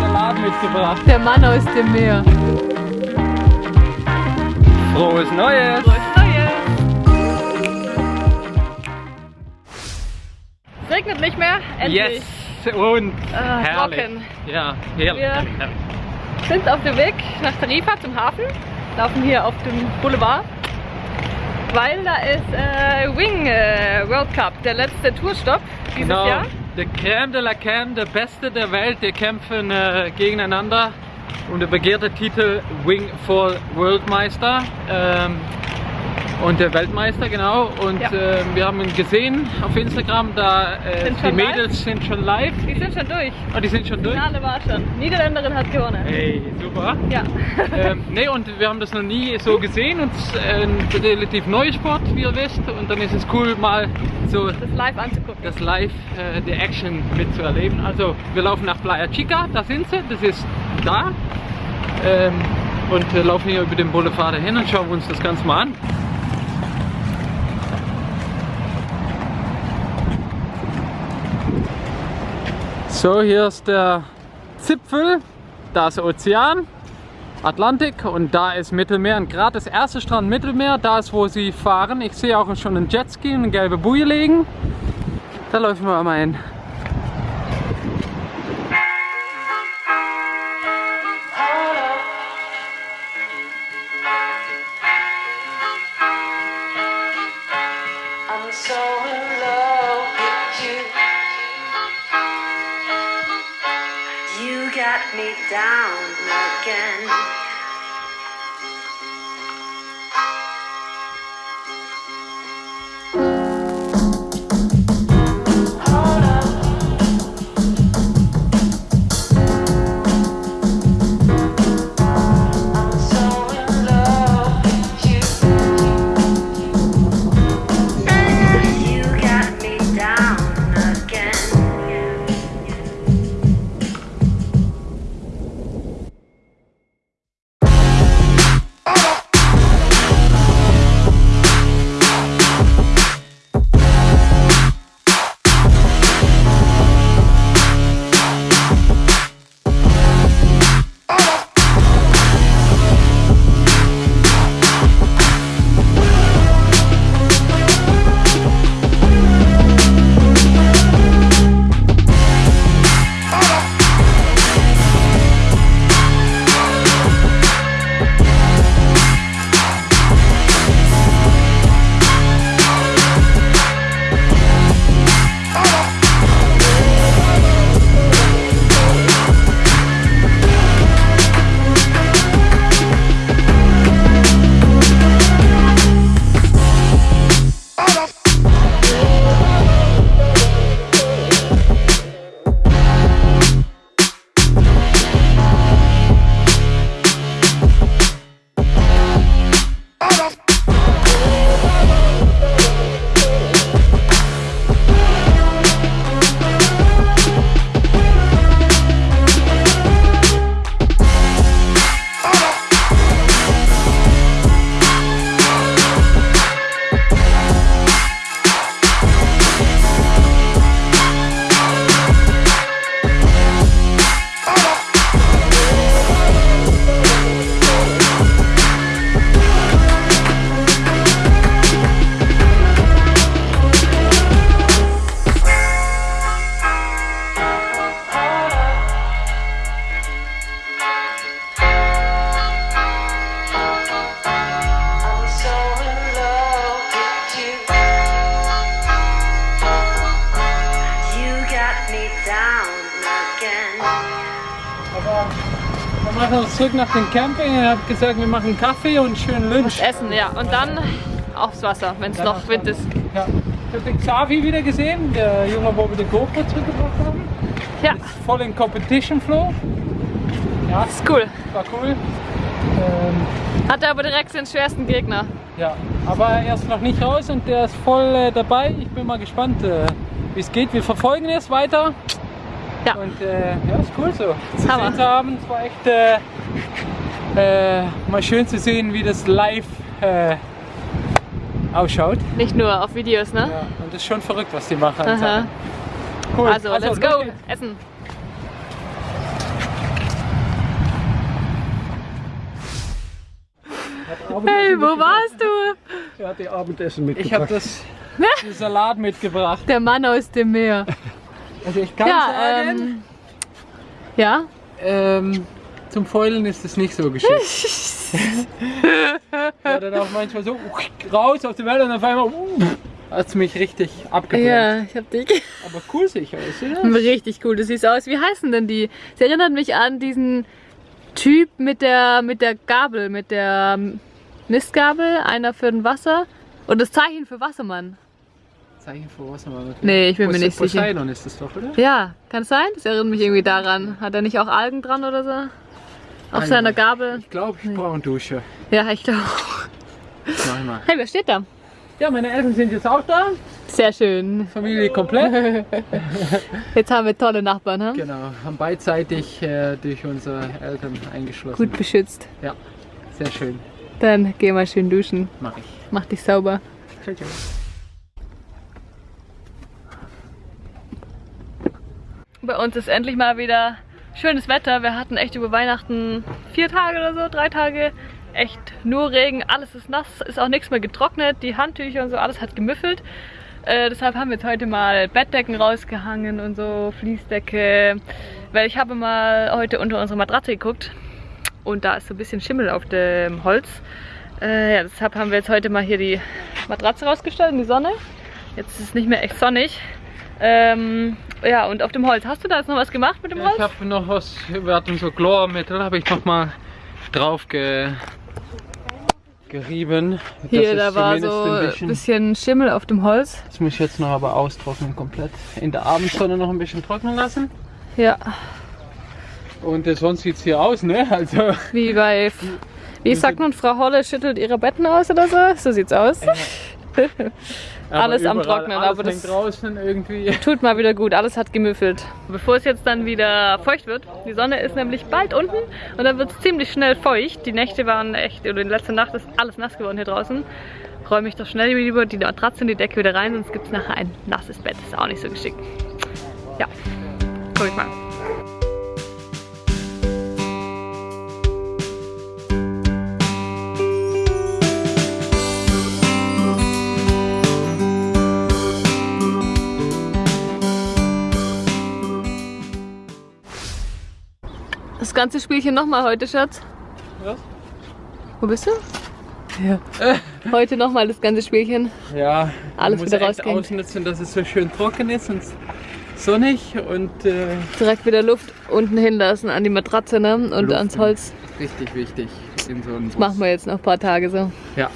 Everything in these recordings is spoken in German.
Salat mitgebracht. Der Mann aus dem Meer. Frohes Neues! Frohes Neues! Es regnet nicht mehr, endlich. Yes! Und Ah, herrlich. trocken. Ja, herrlich. Wir- sind auf dem Weg nach Tarifa zum Hafen, laufen hier auf dem Boulevard, weil da ist äh, Wing äh, World Cup, der letzte Tourstopp dieses Genau, Jahr. der Crème de la Crème, der Beste der Welt, die kämpfen äh, gegeneinander. Um den begehrten Titel Wing for Worldmeister ähm, und der Weltmeister, genau. Und Ja. äh, wir haben ihn gesehen auf Instagram, da äh, Sind die schon live? Mädels sind schon live. Die sind schon durch. Oh, die sind schon durch? Finale war schon. Niederländerin hat gewonnen. Hey, super. Ja. ähm, nee, und wir haben das noch nie so gesehen und es ist ein relativ neuer Sport, wie ihr wisst. Und dann ist es cool, mal so das live anzugucken. das Live, äh, die Action mitzuerleben. Also wir laufen nach Playa Chica, da sind sie, das ist da. Ähm, und wir laufen hier über den Boulevard hin und schauen uns das Ganze mal an. So, hier ist der Zipfel, da ist der Ozean, Atlantik und da ist Mittelmeer. Und gerade das erste Strand Mittelmeer, da ist wo sie fahren. Ich sehe auch schon einen Jetski und eine gelbe Boje liegen. Da laufen wir mal hin. Oh! Wir machen uns zurück nach dem Camping. Ich habe gesagt, wir machen Kaffee und schön Lunch. Essen, ja. Und dann aufs Wasser, wenn es noch Wind ist. Ja. Ich habe den Xavi wieder gesehen, der Junge, wo wir die GoPro zurückgebracht haben. Ja, Voll in Competition Flow. Ja, ist cool. war cool. Ähm, Hatte aber direkt den schwersten Gegner. ja, aber er ist noch nicht raus und der ist voll äh, dabei. Ich bin mal gespannt, äh, wie es geht. Wir verfolgen es weiter. Ja. Und äh, ja, ist cool so. Zu Hammer. sehen zu haben. Es war echt äh, äh, mal schön zu sehen, wie das live äh, ausschaut. Nicht nur auf Videos, ne? Ja, und das ist schon verrückt, was die machen. Cool. Also, let's los go! geht's. Essen! Hey, wo warst du? Er hat die Abendessen Ich habe mitgebracht. das den Salat mitgebracht. Der Mann aus dem Meer. Also ich kann Ja, sagen, ähm. Ja? ähm, zum Fäulen ist es nicht so geschickt. War dann auch manchmal so raus auf die Welt und auf einmal hat es mich richtig abgebrannt. Ja, ich hab dich. Aber cool ich aus, oder? Richtig cool, du siehst aus. Wie heißen denn die? Sie erinnert mich an diesen Typ mit der, mit der Gabel, mit der Mistgabel, einer für ein Wasser und das Zeichen für Wassermann. Zeichen für Wassermann. Nee, ich bin mir nicht sicher. Poseidon ist das doch, oder? Ja, kann es sein? Das erinnert mich irgendwie daran. Hat er nicht auch Algen dran oder so? Auf Algen. seiner Gabel? Ich glaube, ich brauche eine Dusche. Ja, ich glaube. Mach ich mal. Hey, wer steht da? Ja, meine Eltern sind jetzt auch da. Sehr schön. Familie komplett. Jetzt haben wir tolle Nachbarn, hm? genau, haben beidseitig äh, durch unsere Eltern eingeschlossen. Gut beschützt. Ja, sehr schön. Dann geh mal schön duschen. Mach ich. Mach dich sauber. Ciao, ciao. Bei uns ist endlich mal wieder schönes Wetter. Wir hatten echt über Weihnachten vier Tage oder so, drei Tage echt nur Regen. Alles ist nass, ist auch nichts mehr getrocknet. Die Handtücher und so, alles hat gemüffelt. Äh, deshalb haben wir jetzt heute mal Bettdecken rausgehangen und so, Fließdecke. Weil ich habe mal heute unter unsere Matratze geguckt und da ist so ein bisschen Schimmel auf dem Holz. Äh, ja, deshalb haben wir jetzt heute mal hier die Matratze rausgestellt in die Sonne. Jetzt ist es nicht mehr echt sonnig. Ähm, ja, und auf dem Holz. Hast du da jetzt noch was gemacht mit dem Ja, Holz? ich habe noch was, wir hatten so Chlormittel, habe ich noch mal drauf ge, gerieben. Hier, da war so ein bisschen, bisschen Schimmel auf dem Holz. Das muss ich jetzt noch aber austrocknen komplett. In der Abendsonne noch ein bisschen trocknen lassen. Ja, Und äh, sonst sieht es hier aus, ne? Also wie bei, wie sagt man, Frau Holle schüttelt ihre Betten aus oder so? So sieht's aus. aber Alles am Trocknen, alles aber das- hängt draußen irgendwie. Tut mal wieder gut, alles hat gemüffelt. Bevor es jetzt dann wieder feucht wird, die Sonne ist nämlich bald unten und dann wird es ziemlich schnell feucht. Die Nächte waren echt, oder die letzte Nacht ist alles nass geworden hier draußen. Räume ich doch schnell lieber die Matratze und die Decke wieder rein, sonst gibt es nachher ein nasses Bett. Ist auch nicht so geschickt. Ja, guck ich mal. Ganze Spielchen nochmal heute, Schatz. Was? Wo bist du? Ja. Heute nochmal das ganze Spielchen. Ja, Alles muss wieder rausgehen. ausnutzen, dass es so schön trocken ist und sonnig und äh, Direkt wieder Luft unten hinlassen an die Matratze ne? und Luft ans Holz. richtig wichtig in so Das machen wir jetzt noch ein paar Tage so. Ja.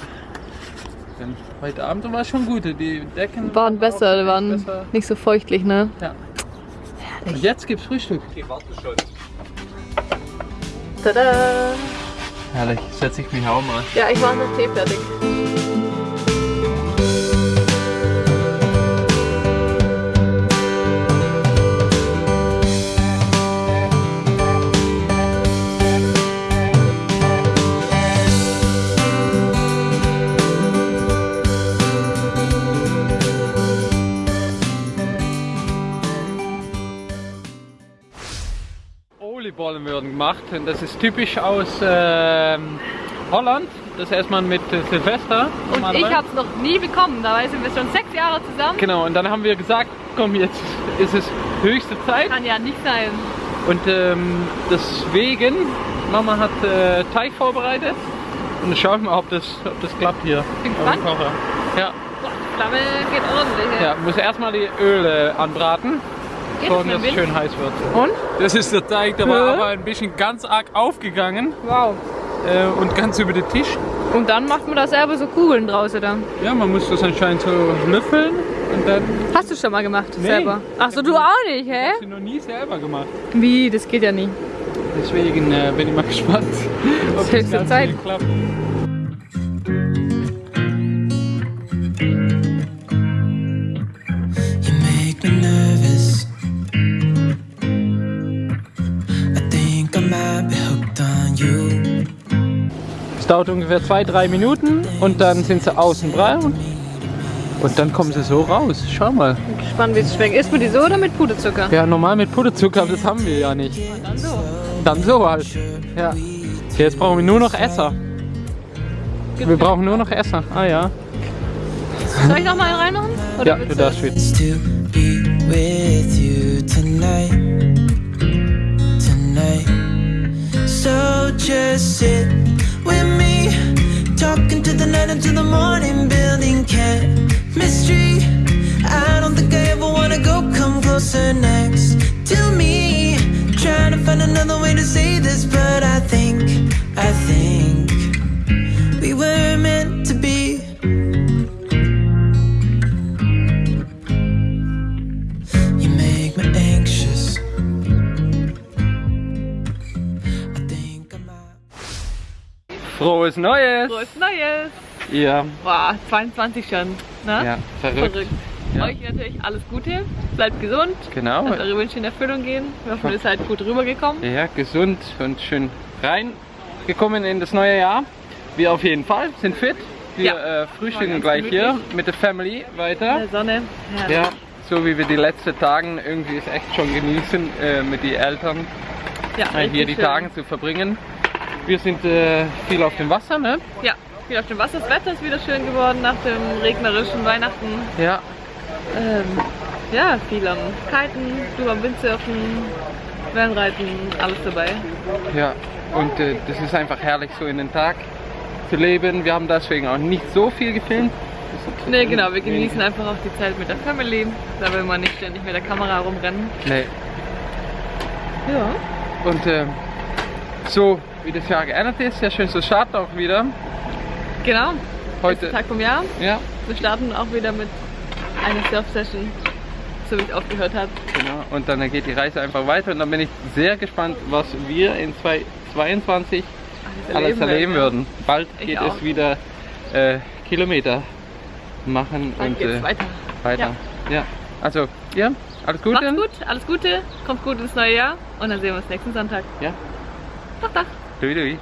Denn heute Abend war es schon gut. Die Decken Waren auch besser, waren besser. nicht so feuchtlich, ne? Ja. Und jetzt gibt's Frühstück. Tada! Herrlich, setze ich mich auch mal. Ja, ich mache noch Tee fertig. Werden gemacht und das ist typisch aus ähm, Holland. Das erst mal mit äh, Silvester. Und ich habe es noch nie bekommen. Dabei sind wir schon sechs Jahre zusammen. Genau, und dann haben wir gesagt, komm, jetzt ist es höchste Zeit. Kann ja nicht sein. Und ähm, deswegen, Mama hat äh, Teig vorbereitet. Und dann schauen wir mal, ob das, ob das klappt hier. Bin gespannt. Ja, Boah, die Flamme geht ordentlich. ja, muss erstmal die Öle anbraten, Geht so das mit dass es schön heiß wird. Und? Das ist der Teig, der war aber ein bisschen ganz arg aufgegangen Wow. äh, und ganz über den Tisch. Und dann macht man da selber so Kugeln draus, oder? Ja, man muss das anscheinend so löffeln und dann Hast du schon mal gemacht, Nee. selber? Ach so, du auch nicht, hä? hast du noch nie selber gemacht. Wie? Das geht ja nie. Deswegen äh, bin ich mal gespannt, ob ist höchste ganz Zeit. klappt. Es dauert ungefähr zwei, drei Minuten und dann sind sie außen braun. Und dann kommen sie so raus. Schau mal. Bin gespannt, wie es schmeckt. Isst man die so oder mit Puderzucker? Ja, normal mit Puderzucker, aber das haben wir ja nicht. Dann so. Dann so halt. Ja. Jetzt brauchen wir nur noch Esser. Wir brauchen nur noch Esser. Ah ja. Soll ich noch mal reinmachen? Oder Ja, du darfst wieder. So just sit with me, talking to the night until the morning, building chemistry. I don't think I ever wanna go come closer next to me. Trying to find another way to say this, but Frohes Neues! Frohes Neues! Ja, Boah, 22 schon. Ne? ja, verrückt. Verrückt. Ja. Euch natürlich alles Gute. Bleibt gesund. Genau. Lasst eure Wünsche in Erfüllung gehen. Wir hoffen, ihr seid gut rübergekommen. Ja, gesund und schön reingekommen in das neue Jahr. Wir auf jeden Fall sind fit. Wir Ja. äh, frühstücken gleich hier gemütlich. mit der Family In weiter. der Sonne. Herrlich. Ja, so wie wir die letzten Tagen irgendwie es echt schon genießen, äh, mit den Eltern ja äh, hier die schön. Tage zu verbringen. Wir sind äh, viel auf dem Wasser, ne? Ja, viel auf dem Wasser. Das Wetter ist wieder schön geworden nach dem regnerischen Weihnachten. Ja, Ähm, ja, viel am Kiten, du am Windsurfen, Wellenreiten, alles dabei. ja. Und äh, das ist einfach herrlich, so in den Tag zu leben. Wir haben deswegen auch nicht so viel gefilmt. Ne, genau, wir genießen einfach auch die Zeit mit der Family. Da will man nicht ständig mit der Kamera rumrennen. Nee. Ja. Und äh, so wie das Jahr geändert ist, ja schön zu starten auch wieder. Genau, Heute, Tag vom Jahr. ja, Wir starten auch wieder mit einer Surf-Session, so wie es aufgehört hat. genau. Und dann geht die Reise einfach weiter und dann bin ich sehr gespannt, was wir in 2022 alles erleben würden. Bald Ich geht auch. es wieder äh, Kilometer machen Dann und äh, weiter. weiter. Ja. Also, ja, alles Gute. Macht's gut, alles Gute, kommt gut ins neue Jahr und dann sehen wir uns nächsten Sonntag. Ja, Tag, Tag. dui dui.